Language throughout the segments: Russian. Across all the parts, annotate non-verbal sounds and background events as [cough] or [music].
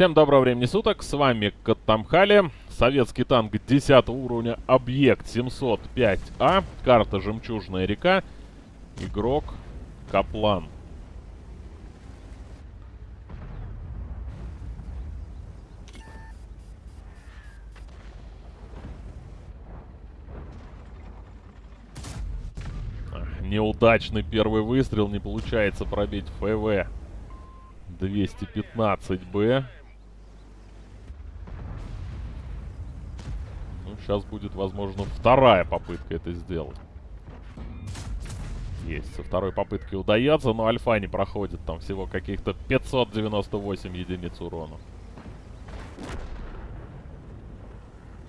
Всем доброго времени суток, с вами Каттамхали, советский танк 10 уровня, объект 705А, карта Жемчужная река, игрок Каплан. Неудачный первый выстрел, не получается пробить ФВ. 215Б. Ну, сейчас будет, возможно, вторая попытка это сделать. Есть, со второй попытки удается, но альфа не проходит. Там всего каких-то 598 единиц урона.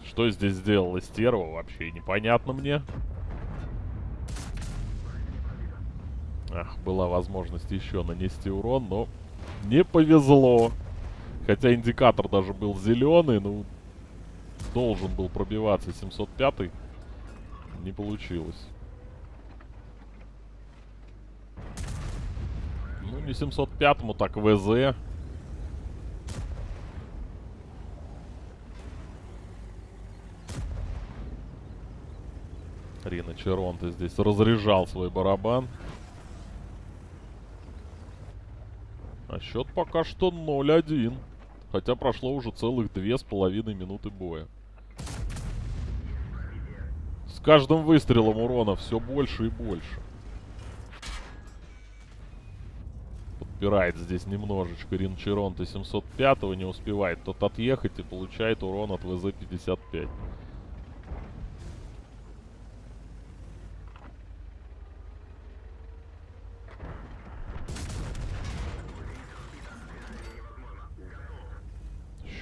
Что здесь сделала стерва, вообще непонятно мне. Ах, была возможность еще нанести урон, но не повезло. Хотя индикатор даже был зеленый, ну, должен был пробиваться 705 -й. Не получилось. Ну, не 705-му, так ВЗ. Рина Черонта здесь разряжал свой барабан. А счет пока что 0-1. Хотя прошло уже целых две с половиной минуты боя. Каждым выстрелом урона все больше и больше. Подпирает здесь немножечко Ринчеронта 705-го, не успевает тот отъехать и получает урон от ВЗ-55.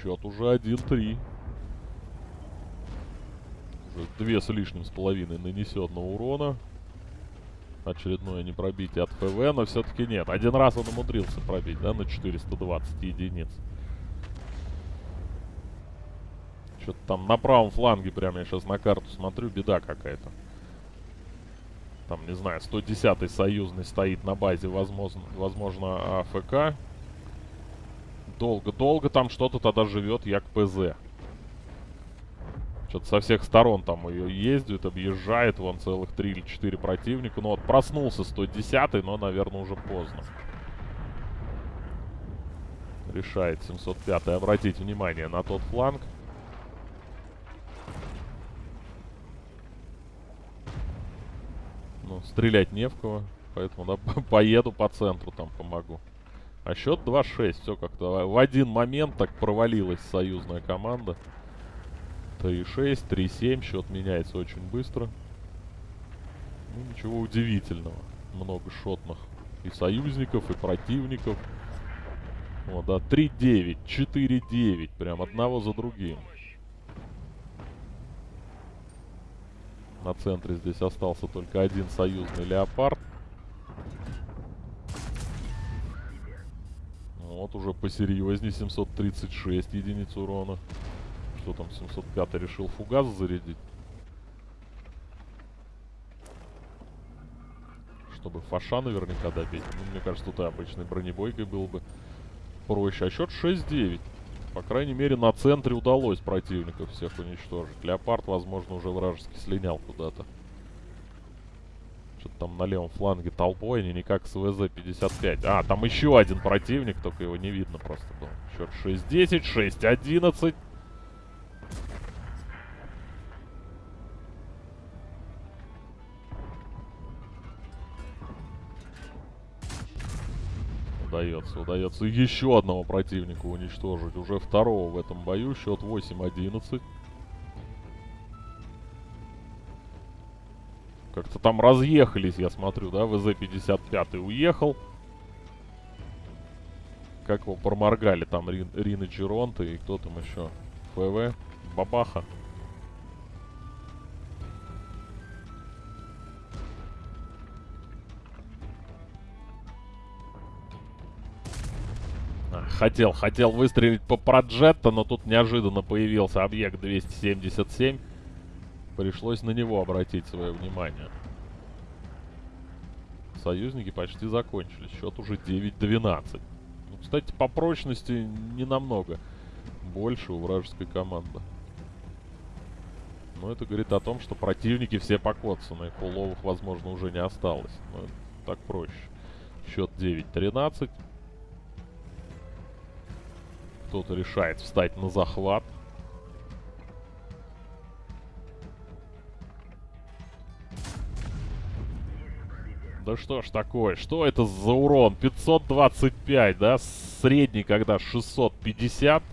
Счет уже 1-3. Две с лишним с половиной нанесенного урона. Очередное непробитие от ФВ, но все-таки нет. Один раз он умудрился пробить, да, на 420 единиц. Что-то там на правом фланге, прямо я сейчас на карту смотрю, беда какая-то. Там, не знаю, 110-й союзный стоит на базе, возможно, возможно АФК. Долго-долго там что-то тогда живет, як ПЗ. Что-то со всех сторон там ее ездит, объезжает. Вон целых 3 или 4 противника. Ну вот проснулся 110 но, наверное, уже поздно. Решает 705 -й обратить внимание на тот фланг. Ну, стрелять не в кого. Поэтому, да, [laughs] поеду по центру там помогу. А счет 2-6. Все как-то в один момент так провалилась союзная команда. 3-6, 3-7. Счет меняется очень быстро. Ну, ничего удивительного. Много шотных и союзников, и противников. Вот, да, 3-9, 4-9. Прям одного за другим. На центре здесь остался только один союзный леопард. Вот уже посерьезнее 736 единиц урона. Что там 705 решил фугас зарядить? Чтобы фаша наверняка добить. Ну, мне кажется, тут и обычной бронебойкой было бы проще. А счет 6-9. По крайней мере, на центре удалось противников всех уничтожить. Леопард, возможно, уже вражески слинял куда-то. Что-то там на левом фланге толпой, они никак с ВЗ-55. А, там еще один противник, только его не видно просто был. Счет 6-10, 6-11. Удается, удается еще одного противника уничтожить. Уже второго в этом бою. Счет 8-11. Как-то там разъехались, я смотрю, да? ВЗ-55 уехал. Как его проморгали там Рин, Рина Джеронта и кто там еще? ФВ? Бабаха. Хотел, хотел выстрелить по проджетто, но тут неожиданно появился объект 277. Пришлось на него обратить свое внимание. Союзники почти закончились. Счет уже 9-12. Ну, Кстати, по прочности не намного больше у вражеской команды. Но это говорит о том, что противники все покоцаны. Пуловых, возможно, уже не осталось. Но так проще. Счет 9-13. Кто-то решает встать на захват. Да что ж такое? Что это за урон? 525, да? Средний когда 650.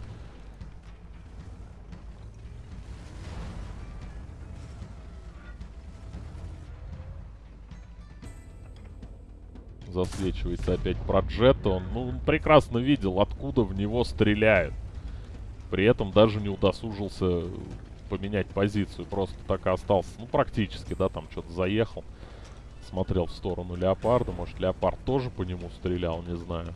Засвечивается опять Проджетто. Он, ну, он прекрасно видел, откуда в него стреляют. При этом даже не удосужился поменять позицию. Просто так и остался. Ну, практически, да, там что-то заехал. Смотрел в сторону Леопарда. Может, Леопард тоже по нему стрелял, не знаю.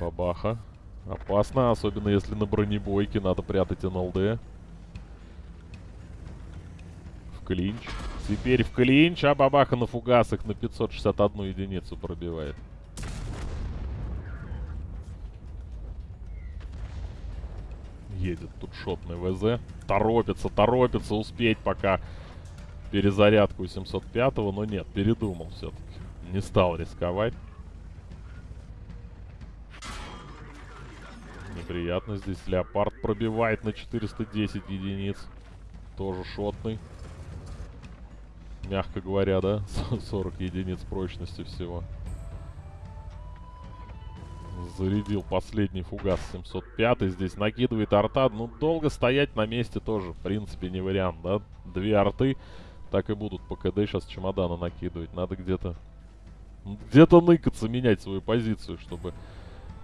Бабаха. Опасно, особенно если на бронебойке надо прятать НЛД клинч. Теперь в клинч, а бабаха на фугасах на 561 единицу пробивает. Едет тут шотный ВЗ. Торопится, торопится успеть пока перезарядку 705-го, но нет, передумал все-таки. Не стал рисковать. Неприятно здесь. Леопард пробивает на 410 единиц. Тоже шотный мягко говоря, да? [laughs] 40 единиц прочности всего. Зарядил последний фугас 705. Здесь накидывает арта. Ну, долго стоять на месте тоже, в принципе, не вариант, да? Две арты так и будут по КД сейчас чемодана накидывать. Надо где-то... Где-то ныкаться, менять свою позицию, чтобы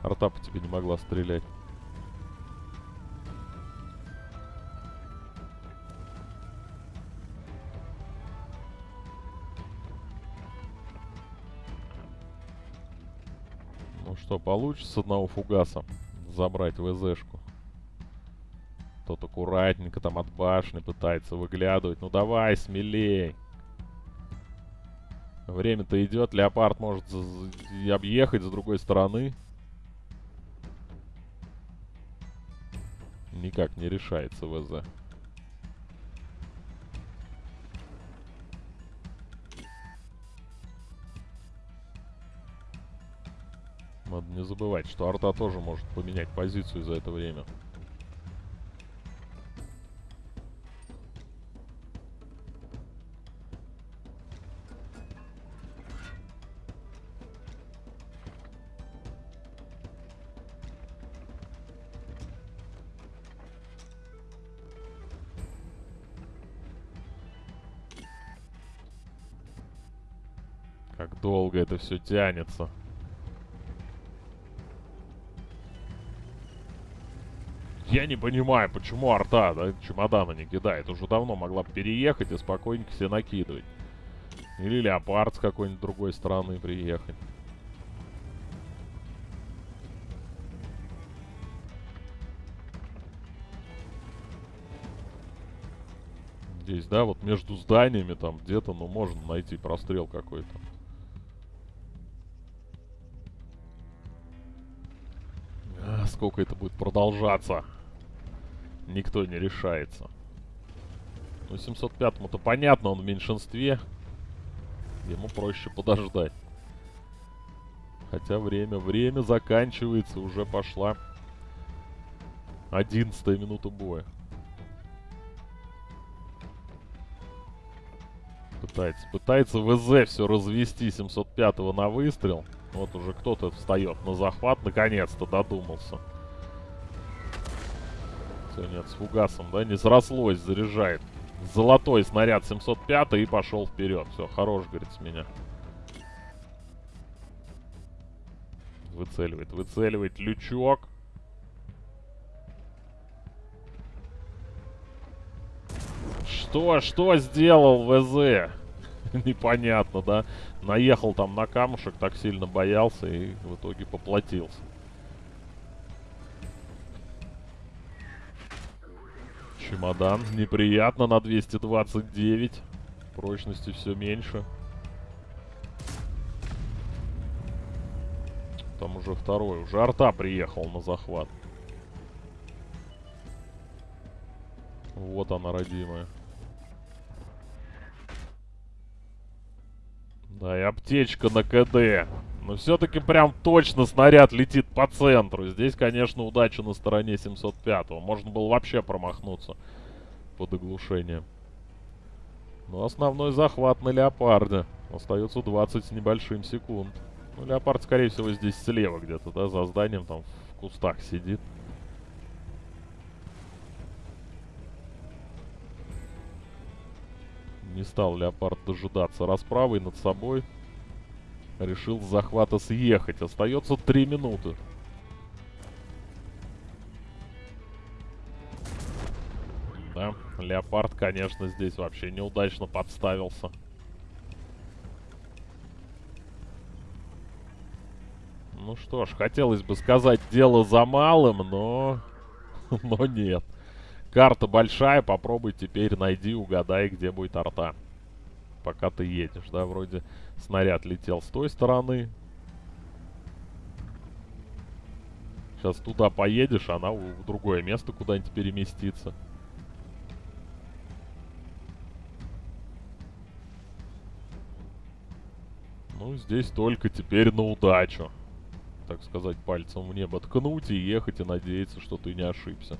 арта по тебе не могла стрелять. Что, получится одного фугаса забрать ВЗшку? Тот аккуратненько там от башни пытается выглядывать. Ну давай, смелей. Время-то идет. Леопард может объехать с другой стороны. Никак не решается ВЗ. Не забывать, что арта тоже может поменять позицию за это время. Как долго это все тянется. Я не понимаю, почему арта, да, чемодана не кидает. Уже давно могла переехать и спокойненько себе накидывать. Или леопард с какой-нибудь другой стороны приехать. Здесь, да, вот между зданиями там где-то, ну, можно найти прострел какой-то. А, сколько это будет продолжаться? Никто не решается. Ну, 705-му-то понятно, он в меньшинстве. Ему проще подождать. Хотя время, время заканчивается, уже пошла 11 минута боя. Пытается, пытается ВЗ все развести 705-го на выстрел. Вот уже кто-то встает на захват, наконец-то додумался. Все, нет, с фугасом, да, не срослось, заряжает. Золотой снаряд 705 и пошел вперед. Все, хорош, говорит, с меня. Выцеливает, выцеливает лючок. Что, что сделал ВЗ? [laughs] Непонятно, да? Наехал там на камушек, так сильно боялся и в итоге поплатился. Чемодан. Неприятно на 229. Прочности все меньше. Там уже второй. Уже арта приехал на захват. Вот она, родимая. Да и аптечка на КД. Но все-таки прям точно снаряд летит по центру. Здесь, конечно, удача на стороне 705-го. Можно было вообще промахнуться под оглушением. Но основной захват на Леопарде. Остается 20 с небольшим секунд. Ну, Леопард, скорее всего, здесь слева где-то, да, за зданием, там в кустах сидит. Не стал Леопард дожидаться расправы над собой. Решил с захвата съехать. Остается три минуты. Да, Леопард, конечно, здесь вообще неудачно подставился. Ну что ж, хотелось бы сказать, дело за малым, но... [laughs] но нет. Карта большая, попробуй теперь найди, угадай, где будет арта. Пока ты едешь, да, вроде снаряд летел с той стороны. Сейчас туда поедешь, она в другое место куда-нибудь переместится. Ну, здесь только теперь на удачу. Так сказать, пальцем в небо ткнуть и ехать и надеяться, что ты не ошибся.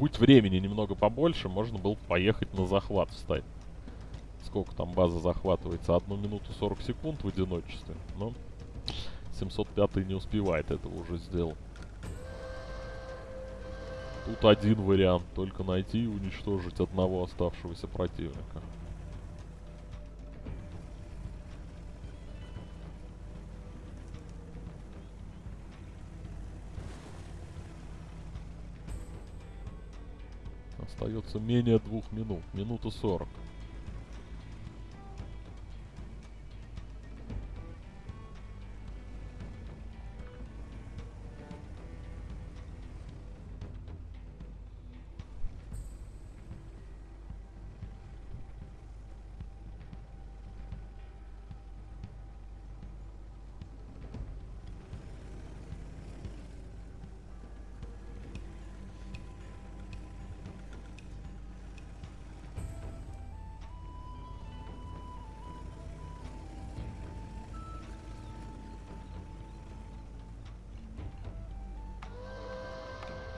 Будь времени немного побольше, можно было поехать на захват встать. Сколько там база захватывается? Одну минуту 40 секунд в одиночестве. Но 705 не успевает этого уже сделать. Тут один вариант. Только найти и уничтожить одного оставшегося противника. Остается менее двух минут. Минута сорок.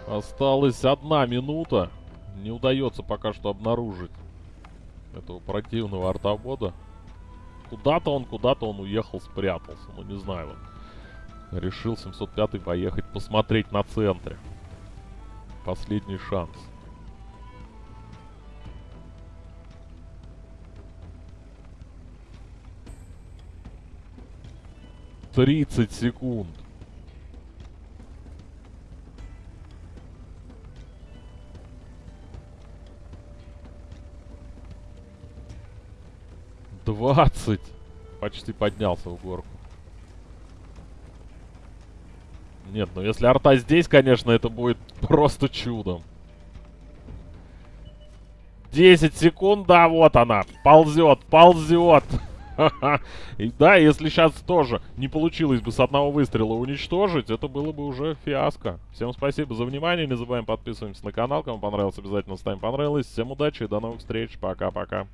Осталась одна минута. Не удается пока что обнаружить этого противного артобода. Куда-то он, куда-то он уехал, спрятался. Ну, не знаю. Вот. Решил 705 поехать посмотреть на центре. Последний шанс. Тридцать секунд. 20. Почти поднялся в горку. Нет, ну если арта здесь, конечно, это будет просто чудом. 10 секунд, да, вот она. Ползет, ползет. [laughs] И да, если сейчас тоже не получилось бы с одного выстрела уничтожить, это было бы уже фиаско. Всем спасибо за внимание. Не забываем подписываться на канал. Кому понравилось, обязательно ставим понравилось. Всем удачи и до новых встреч. Пока-пока.